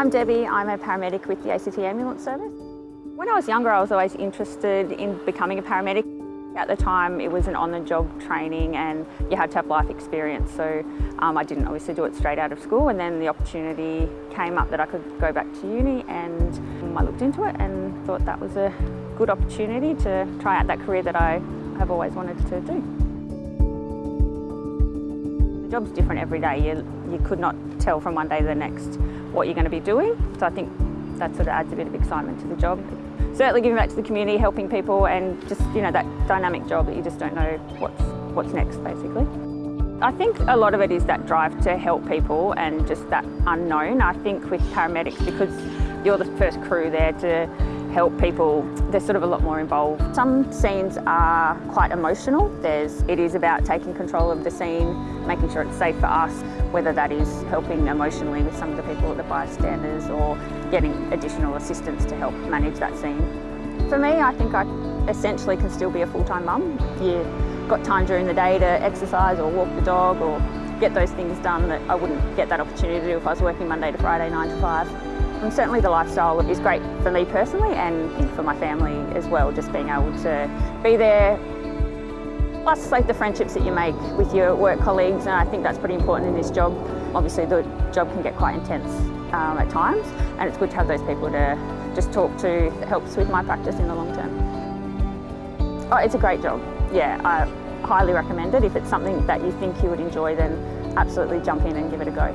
I'm Debbie, I'm a paramedic with the ACT Ambulance Service. When I was younger I was always interested in becoming a paramedic. At the time it was an on-the-job training and you had to have life experience so um, I didn't obviously do it straight out of school and then the opportunity came up that I could go back to uni and I looked into it and thought that was a good opportunity to try out that career that I have always wanted to do. The job's different every day. You, you could not tell from one day to the next what you're going to be doing so I think that sort of adds a bit of excitement to the job certainly giving back to the community, helping people and just, you know, that dynamic job that you just don't know what's, what's next basically. I think a lot of it is that drive to help people and just that unknown. I think with paramedics, because you're the first crew there to help people, they're sort of a lot more involved. Some scenes are quite emotional. There's, it is about taking control of the scene, making sure it's safe for us, whether that is helping emotionally with some of the people at the bystanders or getting additional assistance to help manage that scene. For me, I think I essentially can still be a full-time mum. You've got time during the day to exercise or walk the dog or get those things done that I wouldn't get that opportunity to do if I was working Monday to Friday, 9 to 5. And certainly the lifestyle is great for me personally and for my family as well, just being able to be there. Plus like the friendships that you make with your work colleagues and I think that's pretty important in this job. Obviously the job can get quite intense um, at times and it's good to have those people to just talk to. It helps with my practice in the long term. Oh, it's a great job. Yeah, I highly recommend it. If it's something that you think you would enjoy then absolutely jump in and give it a go.